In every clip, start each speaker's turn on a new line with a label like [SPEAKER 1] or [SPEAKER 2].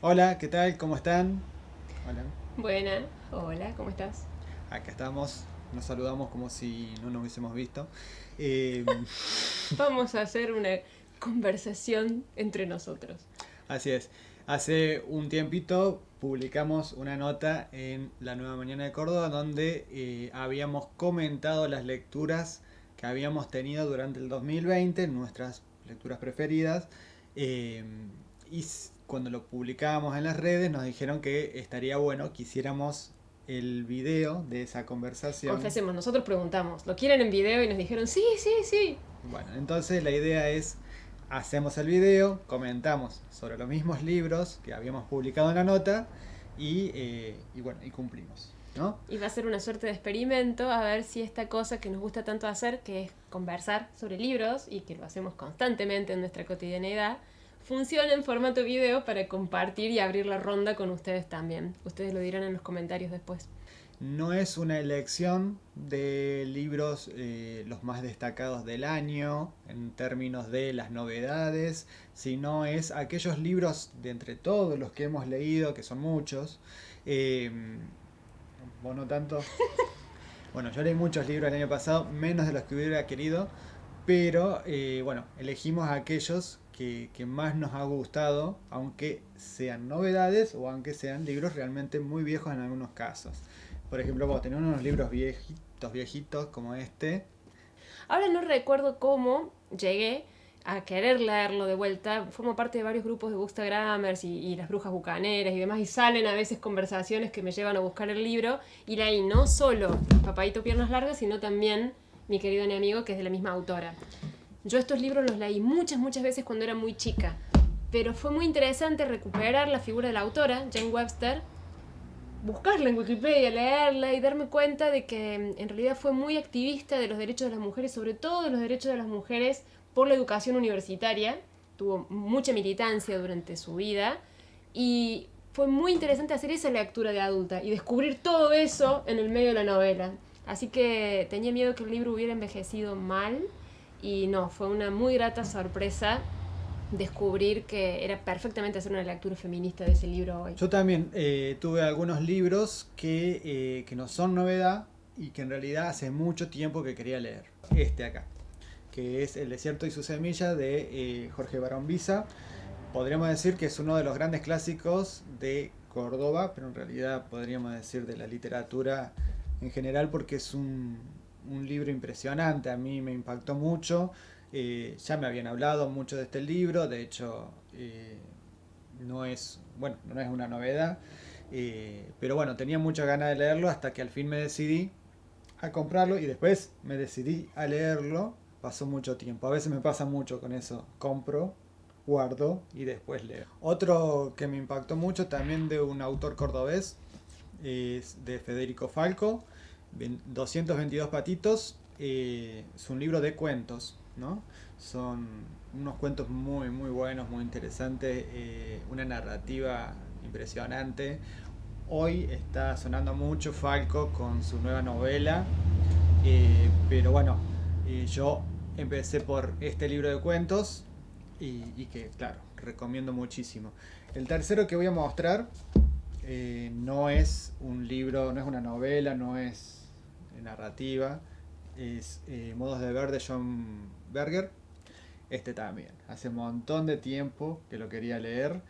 [SPEAKER 1] Hola, ¿qué tal? ¿Cómo están?
[SPEAKER 2] Hola. Buena, hola, ¿cómo estás?
[SPEAKER 1] Acá estamos, nos saludamos como si no nos hubiésemos visto. Eh,
[SPEAKER 2] Vamos a hacer una conversación entre nosotros.
[SPEAKER 1] Así es. Hace un tiempito publicamos una nota en La Nueva Mañana de Córdoba donde eh, habíamos comentado las lecturas que habíamos tenido durante el 2020, nuestras lecturas preferidas. Eh, y cuando lo publicábamos en las redes nos dijeron que estaría bueno que hiciéramos el video de esa conversación.
[SPEAKER 2] Confesemos, nosotros preguntamos, ¿lo quieren en video? Y nos dijeron, sí, sí, sí.
[SPEAKER 1] Bueno, entonces la idea es, hacemos el video, comentamos sobre los mismos libros que habíamos publicado en la nota y, eh, y bueno, y cumplimos. ¿no?
[SPEAKER 2] Y va a ser una suerte de experimento a ver si esta cosa que nos gusta tanto hacer, que es conversar sobre libros y que lo hacemos constantemente en nuestra cotidianidad, funciona en formato video para compartir y abrir la ronda con ustedes también. Ustedes lo dirán en los comentarios después.
[SPEAKER 1] No es una elección de libros eh, los más destacados del año en términos de las novedades, sino es aquellos libros de entre todos los que hemos leído, que son muchos. Eh, ¿Vos no tanto? Bueno, yo leí muchos libros el año pasado, menos de los que hubiera querido, pero eh, bueno, elegimos aquellos que, más nos ha gustado, aunque sean novedades o aunque sean libros realmente muy viejos en algunos casos. Por ejemplo, vos tenés unos libros viejitos, viejitos como este.
[SPEAKER 2] Ahora no recuerdo cómo llegué a querer leerlo de vuelta. Formo parte de varios grupos de Bookstagramers y, y las brujas bucaneras y demás, y salen a veces conversaciones que me llevan a buscar el libro. Y leí no solo Papaito Piernas Largas, sino también mi querido amigo que es de la misma autora. Yo estos libros los leí muchas, muchas veces cuando era muy chica, pero fue muy interesante recuperar la figura de la autora, Jane Webster, buscarla en Wikipedia, leerla y darme cuenta de que mm, en realidad fue muy activista de los derechos de las mujeres, sobre todo de los derechos de las mujeres por la educación universitaria. Tuvo mucha militancia durante su vida y fue muy interesante hacer esa lectura de adulta y descubrir todo eso en el medio de la novela. Así que tenía miedo que el libro hubiera envejecido mal y no, fue una muy grata sorpresa descubrir que era perfectamente hacer una lectura feminista de ese libro hoy.
[SPEAKER 1] Yo también eh, tuve algunos libros que, eh, que, no son novedad y que en realidad hace mucho tiempo que quería leer. Este acá, que es El desierto y su semilla de eh, Jorge Barón Visa. Podríamos decir que es uno de los grandes clásicos de Córdoba, pero en realidad podríamos decir de la literatura en general porque es un, un libro impresionante, a mí me impactó mucho. Eh, ya me habían hablado mucho de este libro, de hecho eh, no es bueno no es una novedad, eh, pero bueno tenía muchas ganas de leerlo hasta que al fin me decidí a comprarlo y después me decidí a leerlo. Pasó mucho tiempo, a veces me pasa mucho con eso, compro, guardo y después leo. Otro que me impactó mucho también de un autor cordobés es de Federico Falco 222 patitos eh, es un libro de cuentos, ¿no? Son unos cuentos muy, muy buenos, muy interesantes, eh, una narrativa impresionante. Hoy está sonando mucho Falco con su nueva novela, eh, pero bueno, yo empecé por este libro de cuentos y, y, que, claro, recomiendo muchísimo. El tercero que voy a mostrar no es un libro, no es una novela, no es narrativa, es eh, Modos de Ver de John Berger. Este también. Hace un montón de tiempo que lo quería leer.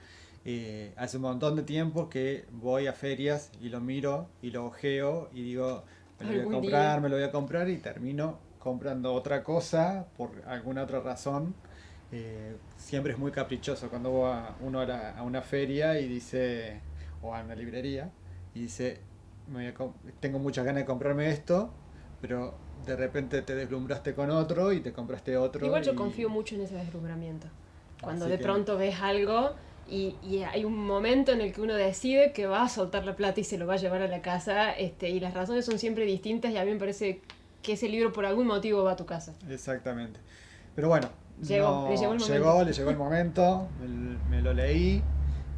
[SPEAKER 1] Eh, hace un montón de tiempo que voy a ferias y lo miro y lo ojeo y digo, me lo voy a comprar, me lo voy a comprar y termino comprando otra cosa por alguna otra razón. Eh, siempre es muy caprichoso cuando va uno a, a, una feria y dice, o a una librería, y dice, tengo muchas ganas de comprarme esto, pero de repente te deslumbraste con otro y te compraste otro.
[SPEAKER 2] Igual yo confío mucho en ese deslumbramiento. Cuando de pronto ves algo y, hay un momento en el que uno decide que va a soltar la plata y se lo va a llevar a la casa, este, y las razones son siempre distintas y a mí me parece que ese libro por algún motivo va a tu casa.
[SPEAKER 1] Exactamente. Pero bueno, llegó, le llegó el momento, le llegó el momento me lo leí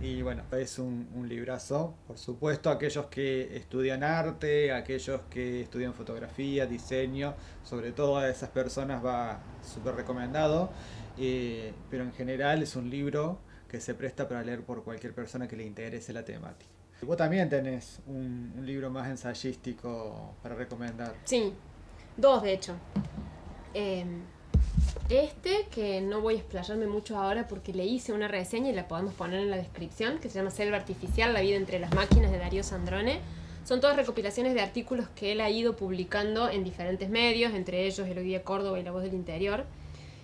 [SPEAKER 1] y bueno, es un, un, librazo, por supuesto, aquellos que estudian arte, aquellos que estudian fotografía, diseño, sobre todo a esas personas va súper recomendado, eh, pero en general es un libro que se presta para leer por cualquier persona que le interese la temática. Vos también tenés un, libro más ensayístico para recomendar.
[SPEAKER 2] Sí, dos de hecho. Eh, este, que no voy a explayarme mucho ahora porque le hice una reseña y la podemos poner en la descripción, que se llama Selva Artificial, la vida entre las máquinas de Darío Sandrone. Son todas recopilaciones de artículos que él ha ido publicando en diferentes medios, entre ellos El Hoy Córdoba y La Voz del Interior.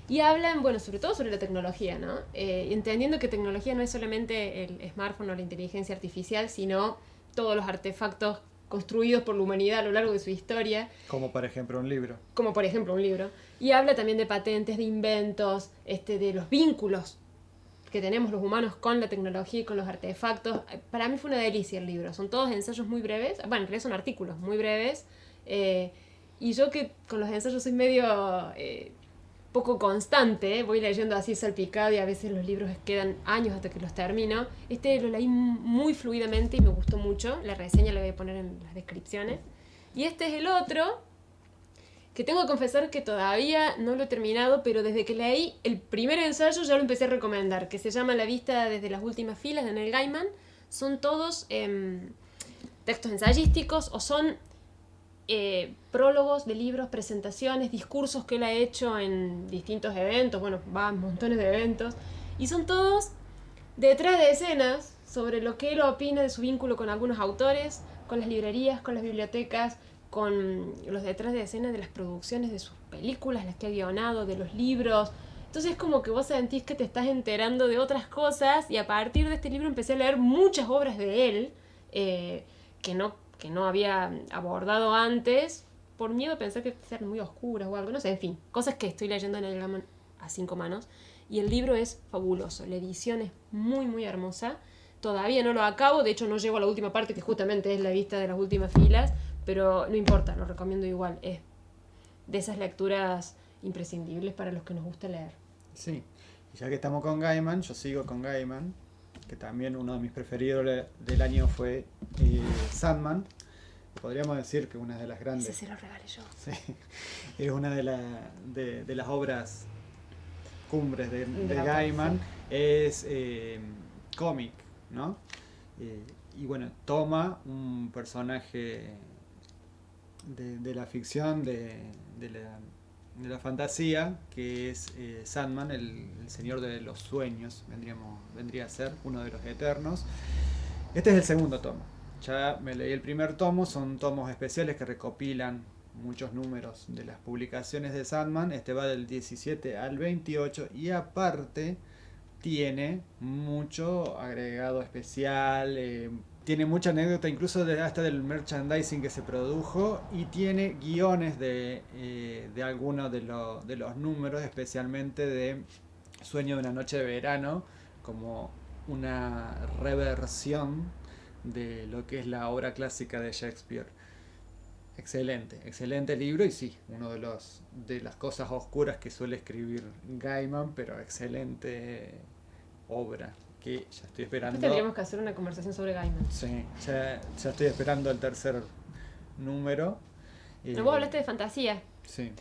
[SPEAKER 2] Y hablan, bueno, sobre todo sobre la tecnología, ¿no? Eh, entendiendo que tecnología no es solamente el smartphone o la inteligencia artificial, sino todos los artefactos construidos por la humanidad a lo largo de su historia.
[SPEAKER 1] Como por ejemplo un libro.
[SPEAKER 2] Como por ejemplo un libro. Y habla también de patentes, de inventos, este, de los vínculos que tenemos los humanos con la tecnología y con los artefactos. Para mí fue una delicia el libro. Son todos ensayos muy breves. Bueno, en realidad son artículos muy breves. Eh, y yo que con los ensayos soy medio eh, poco constante, voy leyendo así salpicado y a veces los libros quedan años hasta que los termino. Este lo leí muy fluidamente y me gustó mucho. La reseña la voy a poner en las descripciones. Y este es el otro, que tengo que confesar que todavía no lo he terminado, pero desde que leí el primer ensayo ya lo empecé a recomendar, que se llama La vista desde las últimas filas de Neil Gaiman. Son todos em, textos ensayísticos o son eh, prólogos de libros, presentaciones, discursos que él ha hecho en distintos eventos, bueno, va a montones de eventos, y son todos detrás de escenas sobre lo que él opina de su vínculo con algunos autores, con las librerías, con las bibliotecas, con los detrás de escenas de las producciones de sus películas, las que ha guionado, de los libros. Entonces es como que vos sentís que te estás enterando de otras cosas y a partir de este libro empecé a leer muchas obras de él eh, que no no había abordado antes por miedo a pensar que eran muy oscuras o algo, no sé, en fin, cosas que estoy leyendo en el a cinco manos. Y el libro es fabuloso, la edición es muy, muy hermosa. Todavía no lo acabo, de hecho no llego a la última parte, que justamente es la vista de las últimas filas, pero no importa, lo recomiendo igual. Es de esas lecturas imprescindibles para los que nos gusta leer.
[SPEAKER 1] Sí, ya que estamos con Gaiman, yo sigo con Gaiman que también uno de mis preferidos del año fue eh, Sandman. Podríamos decir que una de las grandes.
[SPEAKER 2] Ese se lo regalé yo.
[SPEAKER 1] Sí, es una de, de, las obras cumbres de, Gaiman. Es eh, cómic, ¿no? Eh, y bueno, toma un personaje de, la ficción, de, la de la fantasía, que es eh, Sandman, el, señor de los sueños, vendríamos, vendría a ser uno de los eternos. Este es el segundo tomo. Ya me leí el primer tomo, son tomos especiales que recopilan muchos números de las publicaciones de Sandman. Este va del 17 al 28 y aparte tiene mucho agregado especial, eh, tiene mucha anécdota incluso de, hasta del merchandising que se produjo y tiene guiones de, eh, algunos de, de, los números, especialmente de Sueño de una noche de verano, como una reversión de lo que es la obra clásica de Shakespeare. Excelente, excelente libro y sí, uno de los de las cosas oscuras que suele escribir Gaiman, pero excelente obra ya estoy esperando.
[SPEAKER 2] Tendríamos que hacer una conversación sobre Gaiman.
[SPEAKER 1] Sí, ya, estoy esperando el tercer número.
[SPEAKER 2] Y... vos hablaste de fantasía.
[SPEAKER 1] Sí.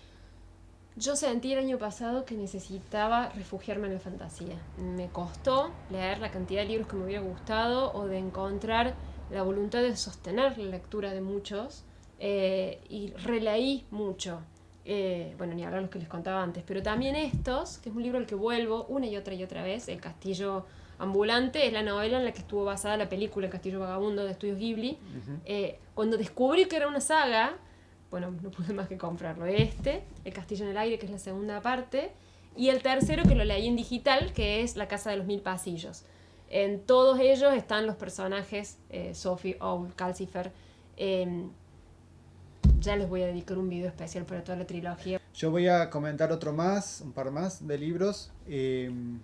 [SPEAKER 2] Yo sentí el año pasado que necesitaba refugiarme en la fantasía. Me costó leer la cantidad de libros que me hubiera gustado o de encontrar la voluntad de sostener la lectura de muchos. Eh, y releí mucho. Eh, bueno, ni hablar los que les contaba antes, pero también estos, que es un libro al que vuelvo una y otra y otra vez, El Castillo Ambulante es la novela en la que estuvo basada la película El Castillo Vagabundo de Estudios Ghibli. Eh, cuando descubrí que era una saga, bueno, no pude más que comprarlo. Este, El Castillo en el Aire, que es la segunda parte, y el tercero que lo leí en digital, que es La Casa de los Mil Pasillos. En todos ellos están los personajes eh, Sophie, Owl, Calcifer. Em, ya les voy a dedicar un video especial para toda la trilogía.
[SPEAKER 1] Yo voy a comentar otro más, un par más de libros. Em,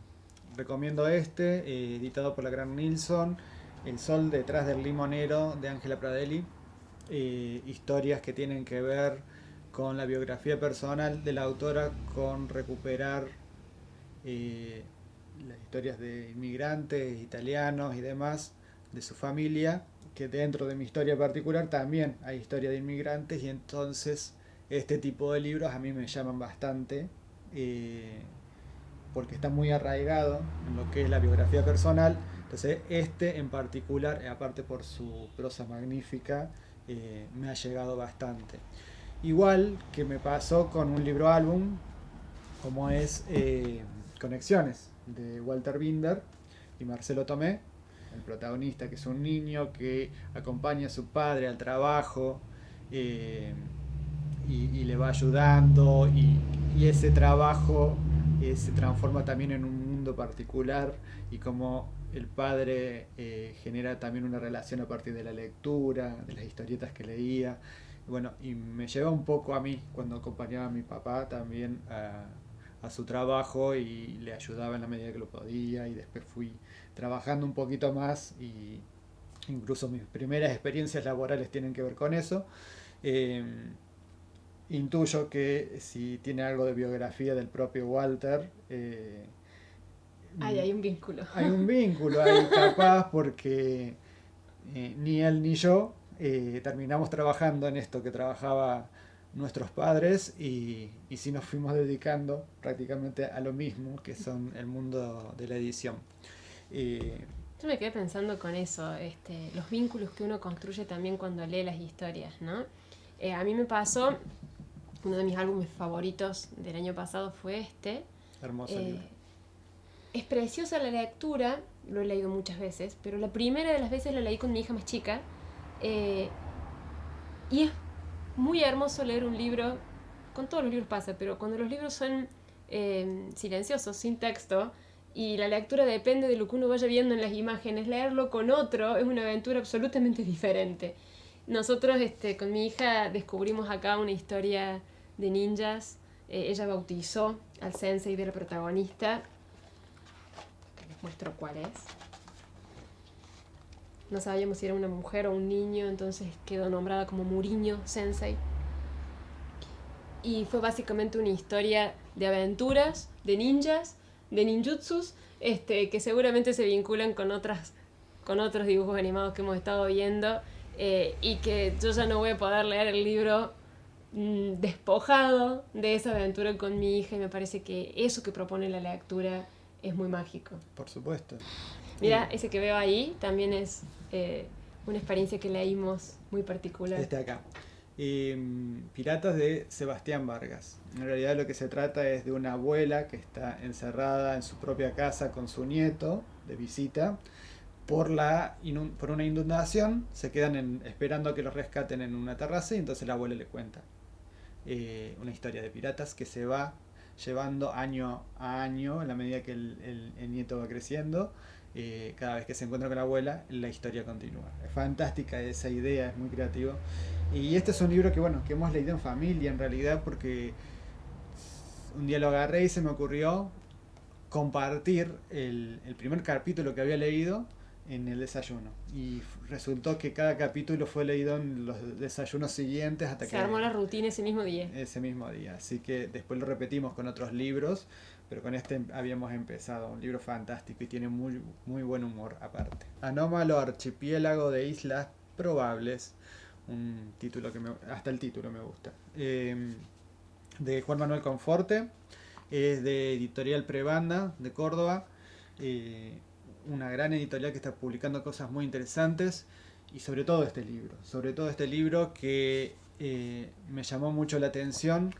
[SPEAKER 1] recomiendo este, eh, editado por la gran Nilsson, El sol detrás del limonero de Ángela Pradelli. Eh, historias que tienen que ver con la biografía personal de la autora, con recuperar eh, las historias de inmigrantes italianos y demás de su familia, que dentro de mi historia particular también hay historia de inmigrantes y entonces este tipo de libros a mí me llaman bastante porque está muy arraigado en lo que es la biografía personal. Entonces, este en particular, aparte por su prosa magnífica, eh, me ha llegado bastante. Igual que me pasó con un libro álbum, como es eh, Conexiones, de Walter Binder y Marcelo Tomé, el protagonista, que es un niño que acompaña a su padre al trabajo eh, y, le va ayudando, y, ese trabajo eh, se transforma también en un mundo particular, y como el padre eh, genera también una relación a partir de la lectura, de las historietas que leía. Bueno, y me lleva un poco a mí cuando acompañaba a mi papá también a, a su trabajo y le ayudaba en la medida que lo podía y después fui trabajando un poquito más y incluso mis primeras experiencias laborales tienen que ver con eso. Em, intuyo que si tiene algo de biografía del propio Walter... Eh,
[SPEAKER 2] hay un vínculo.
[SPEAKER 1] Hay un vínculo ahí capaz porque eh, ni él ni yo eh, terminamos trabajando en esto que trabajaba nuestros padres y, y sí nos fuimos dedicando prácticamente a lo mismo que son el mundo de la edición.
[SPEAKER 2] Yo me quedé pensando con eso, este, los vínculos que uno construye también cuando lee las historias, ¿no? A mí me pasó, uno de mis álbumes favoritos del año pasado fue este.
[SPEAKER 1] Hermoso eh,
[SPEAKER 2] Es preciosa la lectura, lo he leído muchas veces, pero la primera de las veces la leí con mi hija más chica. Eh, y es muy hermoso leer un libro, con todos los libros pasa, pero cuando los libros son silenciosos, sin texto, y la lectura depende de lo que uno vaya viendo en las imágenes. Leerlo con otro es una aventura absolutamente diferente. Nosotros este, con mi hija descubrimos acá una historia de ninjas. Eh, ella bautizó al sensei de la protagonista. Les muestro cuál es. No sabíamos si era una mujer o un niño, entonces quedó nombrada como Muriño Sensei. Y fue básicamente una historia de aventuras, de ninjas, de ninjutsus, este, que seguramente se vinculan con, otras, con otros dibujos animados que hemos estado viendo eh, y que yo ya no voy a poder leer el libro despojado de esa aventura con mi hija y me parece que eso que propone la lectura es muy mágico.
[SPEAKER 1] Por supuesto.
[SPEAKER 2] Mira, ese que veo ahí también es eh, una experiencia que leímos muy particular.
[SPEAKER 1] Este acá. Em, Piratas de Sebastián Vargas. En realidad lo que se trata es de una abuela que está encerrada en su propia casa con su nieto de visita por, la por una inundación. Se quedan esperando a que los rescaten en una terraza y entonces la abuela le cuenta eh, una historia de piratas que se va llevando año a año en la medida que el, nieto va creciendo. Eh, cada vez que se encuentra con la abuela, la historia continúa. Es fantástica esa idea, es muy creativo. Y este es un libro que, bueno, que hemos leído en familia en realidad porque un día lo agarré y se me ocurrió compartir el, primer capítulo que había leído en el desayuno. Y resultó que cada capítulo fue leído en los desayunos siguientes hasta
[SPEAKER 2] se
[SPEAKER 1] que...
[SPEAKER 2] Se armó la rutina ese mismo día.
[SPEAKER 1] Ese mismo día. Así que después lo repetimos con otros libros, pero con este habíamos empezado. Un libro fantástico y tiene muy, muy buen humor aparte. Anómalo archipiélago de islas probables un título que me, hasta el título me gusta. Em, de Juan Manuel Conforte, es de Editorial Prebanda de Córdoba, eh, una gran editorial que está publicando cosas muy interesantes y sobre todo este libro, sobre todo este libro que eh, me llamó mucho la atención,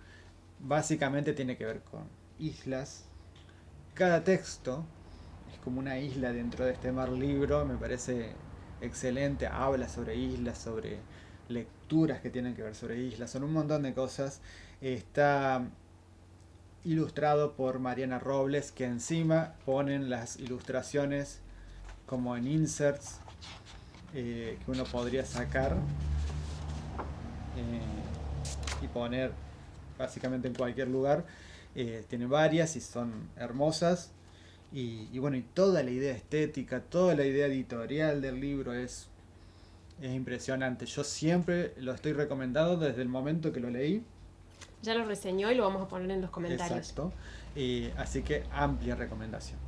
[SPEAKER 1] básicamente tiene que ver con islas. Cada texto es como una isla dentro de este mar libro, me parece excelente, habla sobre islas, sobre lecturas que tienen que ver sobre islas, son un montón de cosas. Está ilustrado por Mariana Robles, que encima ponen las ilustraciones como en inserts eh, que uno podría sacar eh, y poner básicamente en cualquier lugar. Eh, tiene varias y son hermosas. Y, bueno, y toda la idea estética, toda la idea editorial del libro es es impresionante. Yo siempre lo estoy recomendando desde el momento que lo leí.
[SPEAKER 2] Ya lo reseñó y lo vamos a poner en los comentarios.
[SPEAKER 1] Exacto. así que amplia recomendación.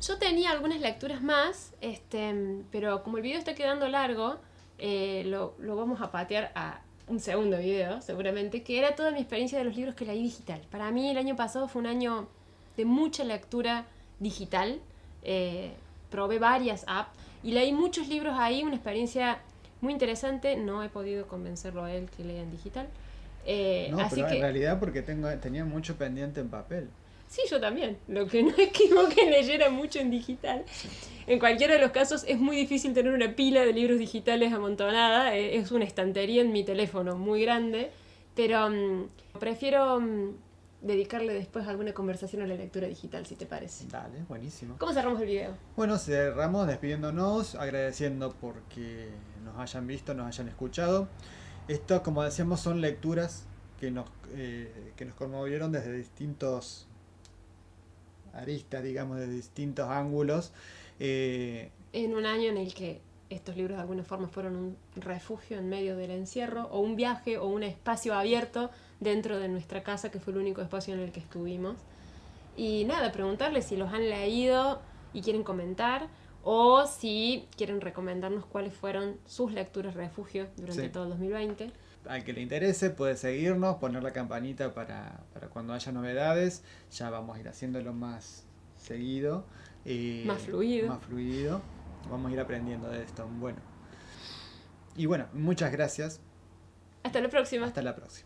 [SPEAKER 2] Yo tenía algunas lecturas más, este, pero como el video está quedando largo, eh, lo, lo, vamos a patear a un segundo video, seguramente, que era toda mi experiencia de los libros que leí digital. Para mí el año pasado fue un año de mucha lectura digital. Eh, probé varias apps y leí muchos libros ahí, una experiencia muy interesante. No he podido convencerlo a él que lea en digital. Eh,
[SPEAKER 1] No,
[SPEAKER 2] así
[SPEAKER 1] pero
[SPEAKER 2] que,
[SPEAKER 1] en realidad porque tengo, tenía mucho pendiente en papel.
[SPEAKER 2] Sí, yo también. Lo que no es que que leyera mucho en digital. En cualquiera de los casos es muy difícil tener una pila de libros digitales amontonada. eh, Es una estantería en mi teléfono muy grande. Pero mm, prefiero mm, dedicarle después alguna conversación a la lectura digital, si te parece.
[SPEAKER 1] Dale, buenísimo.
[SPEAKER 2] ¿Cómo cerramos el video?
[SPEAKER 1] Bueno, cerramos despidiéndonos, agradeciendo porque nos hayan visto, nos hayan escuchado. Esto, como decíamos, son lecturas que nos, eh, que nos conmovieron desde distintos aristas, digamos, de distintos ángulos. Eh,
[SPEAKER 2] En un año en el que estos libros de alguna forma fueron un refugio en medio del encierro, o un viaje, o un espacio abierto dentro de nuestra casa, que fue el único espacio en el que estuvimos. Y nada, preguntarles si los han leído y quieren comentar, o si quieren recomendarnos cuáles fueron sus lecturas refugio durante
[SPEAKER 1] Sí.
[SPEAKER 2] todo el 2020.
[SPEAKER 1] al que le interese puede seguirnos, poner la campanita para, para cuando haya novedades. Ya vamos a ir haciéndolo más seguido. eh,
[SPEAKER 2] Más fluido.
[SPEAKER 1] Más fluido. Vamos a ir aprendiendo de esto. Bueno. Y bueno, muchas gracias.
[SPEAKER 2] Hasta la próxima.
[SPEAKER 1] Hasta la próxima.